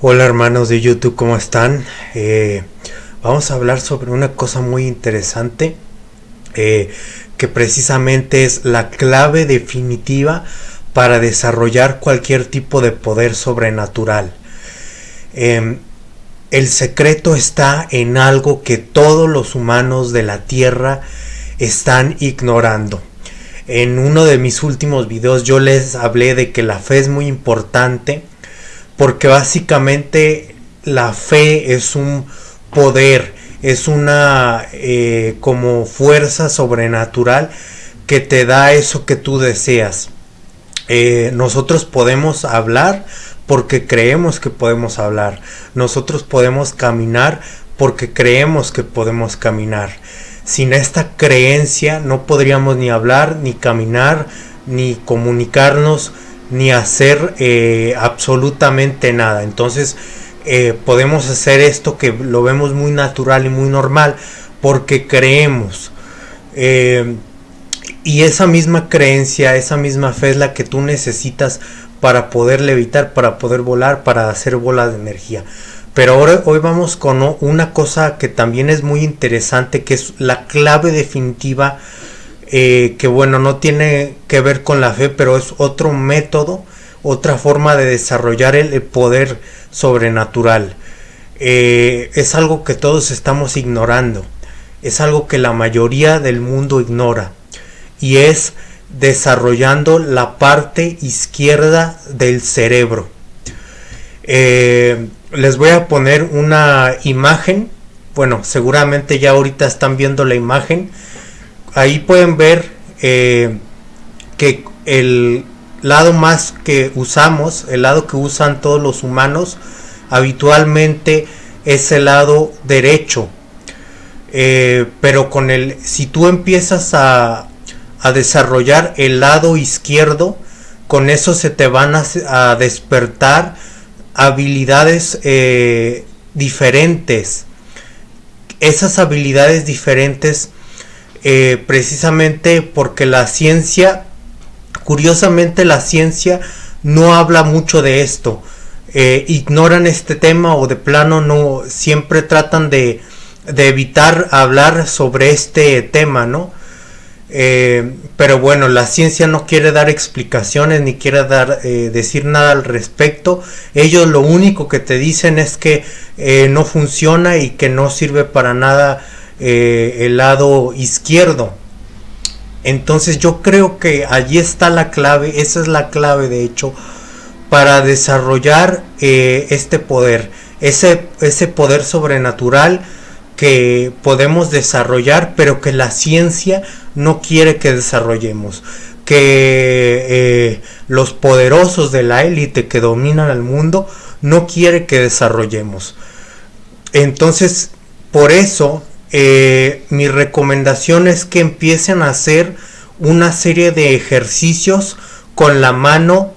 Hola hermanos de YouTube, ¿cómo están? Eh, vamos a hablar sobre una cosa muy interesante eh, que precisamente es la clave definitiva para desarrollar cualquier tipo de poder sobrenatural. Em, el secreto está en algo que todos los humanos de la Tierra están ignorando. En uno de mis últimos videos yo les hablé de que la fe es muy importante porque básicamente la fe es un poder, es una eh, como fuerza sobrenatural que te da eso que tú deseas. Eh, nosotros podemos hablar porque creemos que podemos hablar. Nosotros podemos caminar porque creemos que podemos caminar. Sin esta creencia no podríamos ni hablar, ni caminar, ni comunicarnos, ni hacer eh, absolutamente nada. Entonces eh, podemos hacer esto que lo vemos muy natural y muy normal porque creemos. Eh, y esa misma creencia, esa misma fe es la que tú necesitas para poder levitar, para poder volar, para hacer bola de energía. Pero ahora hoy vamos con una cosa que también es muy interesante, que es la clave definitiva eh, que bueno, no tiene que ver con la fe, pero es otro método, otra forma de desarrollar el, poder sobrenatural. Eh, es algo que todos estamos ignorando, es algo que la mayoría del mundo ignora y es desarrollando la parte izquierda del cerebro. Eh, les voy a poner una imagen, bueno, seguramente ya ahorita están viendo la imagen ahí pueden ver eh, que el lado más que usamos, el lado que usan todos los humanos, habitualmente es el lado derecho. Eh, pero con el, si tú empiezas a, desarrollar el lado izquierdo, con eso se te van a, despertar habilidades eh, diferentes. Esas habilidades diferentes eh, precisamente porque la ciencia, curiosamente la ciencia no habla mucho de esto. Eh, ignoran este tema o de plano no siempre tratan de, evitar hablar sobre este tema, ¿no? Eh, pero bueno, la ciencia no quiere dar explicaciones ni quiere dar, decir nada al respecto. Ellos lo único que te dicen es que no funciona y que no sirve para nada eh, el lado izquierdo. Entonces yo creo que allí está la clave, esa es la clave de hecho, para desarrollar eh, este poder, ese, ese poder sobrenatural que podemos desarrollar, pero que la ciencia no quiere que desarrollemos. Que eh, los poderosos de la élite que dominan al mundo no quiere que desarrollemos. Entonces, por eso eh, mi recomendación es que empiecen a hacer una serie de ejercicios con la mano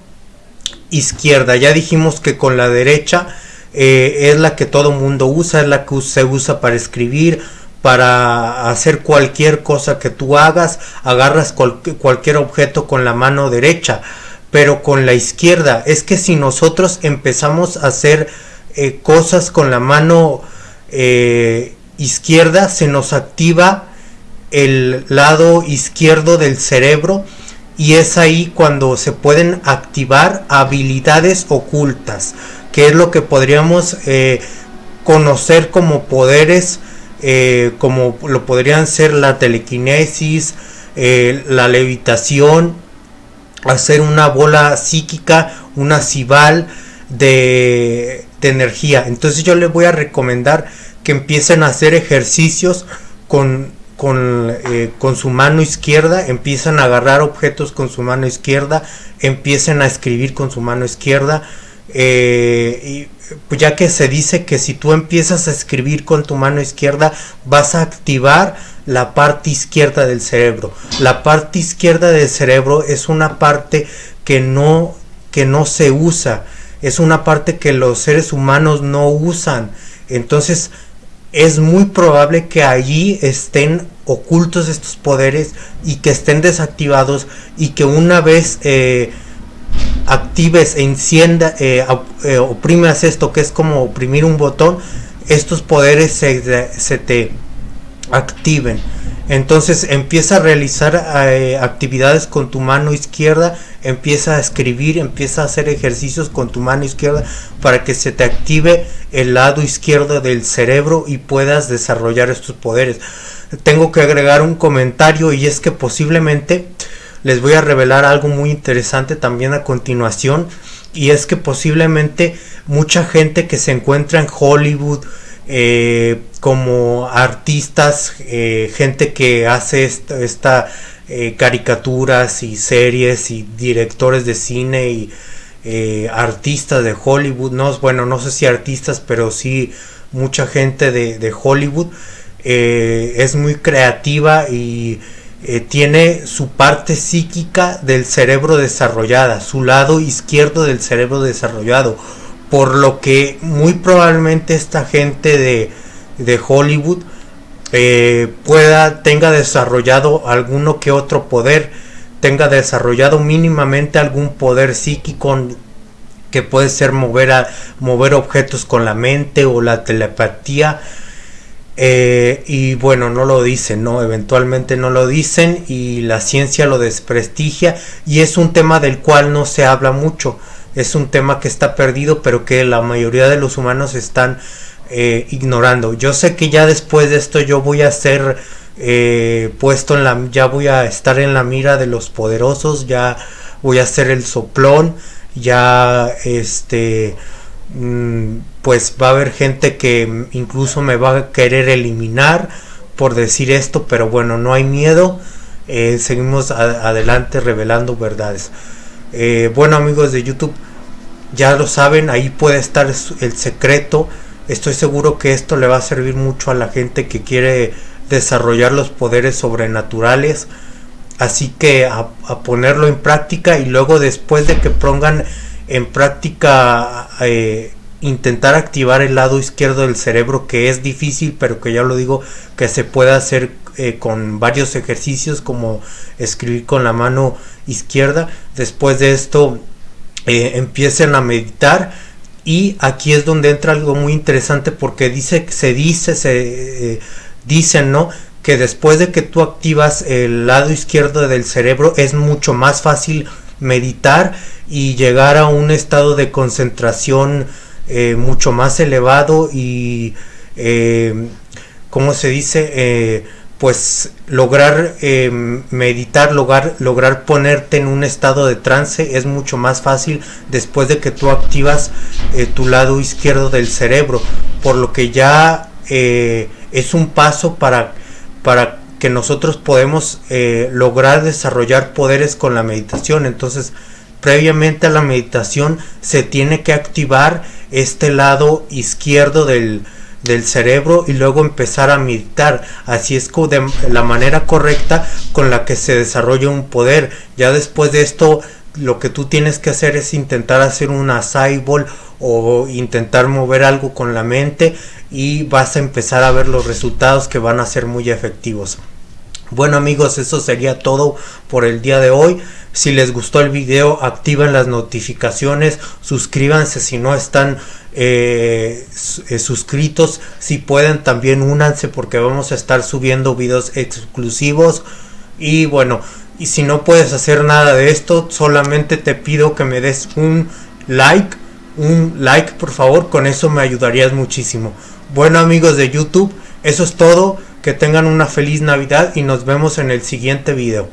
izquierda. Ya dijimos que con la derecha eh, es la que todo mundo usa, es la que se usa para escribir, para hacer cualquier cosa que tú hagas, agarras cualquier objeto con la mano derecha, pero con la izquierda. Es que si nosotros empezamos a hacer eh, cosas con la mano izquierda se nos activa el lado izquierdo del cerebro y es ahí cuando se pueden activar habilidades ocultas, que es lo que podríamos eh, conocer como poderes, eh, como lo podrían ser la telequinesis, eh, la levitación, hacer una bola psíquica, una cibal de, de energía. Entonces yo les voy a recomendar que empiecen a hacer ejercicios con, con, eh, con, su mano izquierda, empiezan a agarrar objetos con su mano izquierda, empiecen a escribir con su mano izquierda. Eh, y pues ya que se dice que si tú empiezas a escribir con tu mano izquierda vas a activar la parte izquierda del cerebro. La parte izquierda del cerebro es una parte que no, que no se usa, es una parte que los seres humanos no usan. Entonces, es muy probable que allí estén ocultos estos poderes y que estén desactivados y que una vez eh, actives, encienda, eh, eh, oprimas esto que es como oprimir un botón, estos poderes se, se te activen. Entonces empieza a realizar eh, actividades con tu mano izquierda, empieza a escribir, empieza a hacer ejercicios con tu mano izquierda para que se te active el lado izquierdo del cerebro y puedas desarrollar estos poderes. Tengo que agregar un comentario y es que posiblemente les voy a revelar algo muy interesante también a continuación y es que posiblemente mucha gente que se encuentra en Hollywood eh, como artistas, eh, gente que hace esta, eh, caricaturas y series y directores de cine y artistas de Hollywood, no, bueno, no sé si artistas, pero sí mucha gente de, de Hollywood es muy creativa y tiene su parte psíquica del cerebro desarrollada, su lado izquierdo del cerebro desarrollado por lo que muy probablemente esta gente de, de Hollywood eh, pueda tenga desarrollado alguno que otro poder tenga desarrollado mínimamente algún poder psíquico que puede ser mover a mover objetos con la mente o la telepatía eh, y bueno no lo dicen no eventualmente no lo dicen y la ciencia lo desprestigia y es un tema del cual no se habla mucho es un tema que está perdido, pero que la mayoría de los humanos están eh, ignorando. Yo sé que ya después de esto yo voy a ser eh, puesto en la, ya voy a estar en la mira de los poderosos, ya voy a ser el soplón, ya este, mm, pues va a haber gente que incluso me va a querer eliminar por decir esto, pero bueno, no hay miedo, eh, seguimos adelante revelando verdades. Eh, bueno amigos de YouTube, ya lo saben, ahí puede estar el secreto. Estoy seguro que esto le va a servir mucho a la gente que quiere desarrollar los poderes sobrenaturales. Así que a, ponerlo en práctica y luego después de que pongan en práctica eh, intentar activar el lado izquierdo del cerebro que es difícil pero que ya lo digo que se puede hacer eh, con varios ejercicios como escribir con la mano izquierda. Después de esto eh, empiecen a meditar y aquí es donde entra algo muy interesante porque dice se dice se eh, dicen no que después de que tú activas el lado izquierdo del cerebro es mucho más fácil meditar y llegar a un estado de concentración mucho más elevado y como se dice pues lograr eh, meditar, lograr, lograr ponerte en un estado de trance es mucho más fácil después de que tú activas eh, tu lado izquierdo del cerebro, por lo que ya eh, es un paso para, para que nosotros podemos lograr desarrollar poderes con la meditación. Entonces, previamente a la meditación se tiene que activar este lado izquierdo del, del cerebro y luego empezar a meditar. Así es de la manera correcta con la que se desarrolla un poder. Ya después de esto, lo que tú tienes que hacer es intentar hacer una cyborg o intentar mover algo con la mente y vas a empezar a ver los resultados que van a ser muy efectivos. Bueno amigos, eso sería todo por el día de hoy. Si les gustó el video, activen las notificaciones, suscríbanse si no están eh, suscritos. Si pueden, también únanse porque vamos a estar subiendo videos exclusivos. Y bueno, y si no puedes hacer nada de esto, solamente te pido que me des un like. Un like, por favor, con eso me ayudarías muchísimo. Bueno amigos de YouTube, eso es todo. Que tengan una feliz Navidad y nos vemos en el siguiente video.